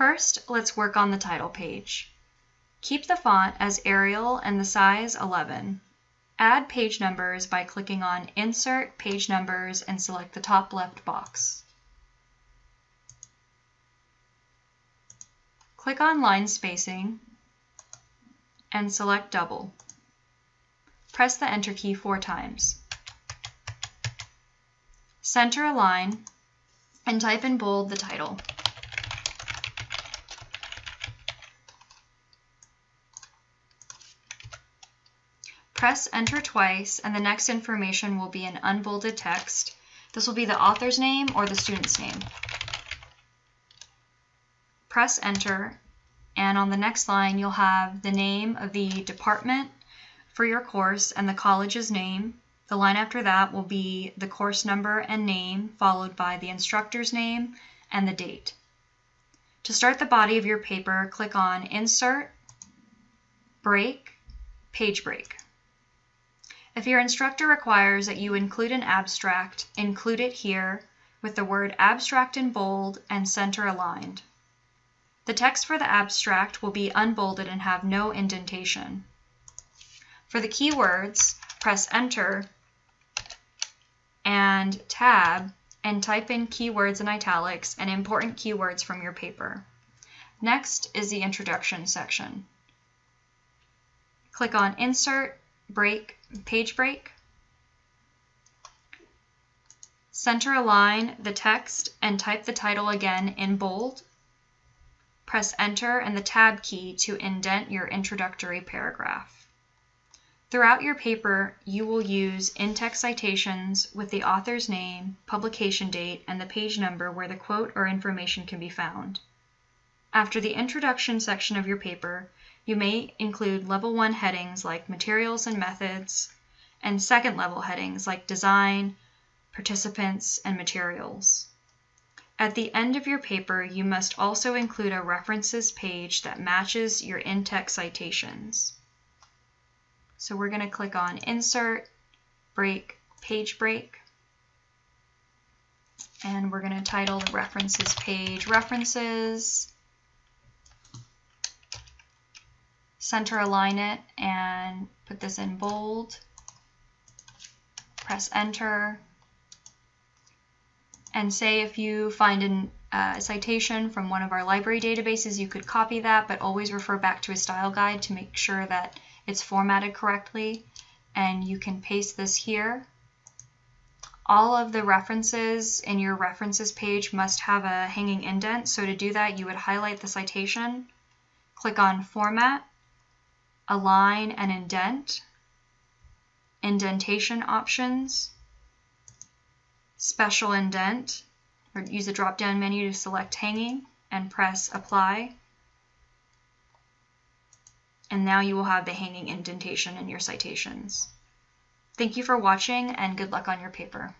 First, let's work on the title page. Keep the font as Arial and the size 11. Add page numbers by clicking on Insert Page Numbers and select the top left box. Click on Line Spacing and select Double. Press the Enter key four times. Center a line and type in bold the title. Press enter twice and the next information will be in unbolded text. This will be the author's name or the student's name. Press enter and on the next line you'll have the name of the department for your course and the college's name. The line after that will be the course number and name followed by the instructor's name and the date. To start the body of your paper, click on Insert, Break, Page Break. If your instructor requires that you include an abstract, include it here with the word abstract in bold and center aligned. The text for the abstract will be unbolded and have no indentation. For the keywords, press enter and tab and type in keywords in italics and important keywords from your paper. Next is the introduction section. Click on Insert, Break, Page Break. Center align the text and type the title again in bold. Press Enter and the Tab key to indent your introductory paragraph. Throughout your paper, you will use in-text citations with the author's name, publication date, and the page number where the quote or information can be found. After the introduction section of your paper, you may include level 1 headings like materials and methods, and second level headings like design, participants, and materials. At the end of your paper, you must also include a references page that matches your in-text citations. So we're going to click on Insert, Break, Page Break. And we're going to title the references page References. Center align it and put this in bold. Press Enter and say if you find an, uh, a citation from one of our library databases, you could copy that, but always refer back to a style guide to make sure that it's formatted correctly. And you can paste this here. All of the references in your references page must have a hanging indent. So to do that, you would highlight the citation, click on Format, Align and Indent, Indentation Options, special indent, or use the drop-down menu to select hanging and press apply. And now you will have the hanging indentation in your citations. Thank you for watching and good luck on your paper.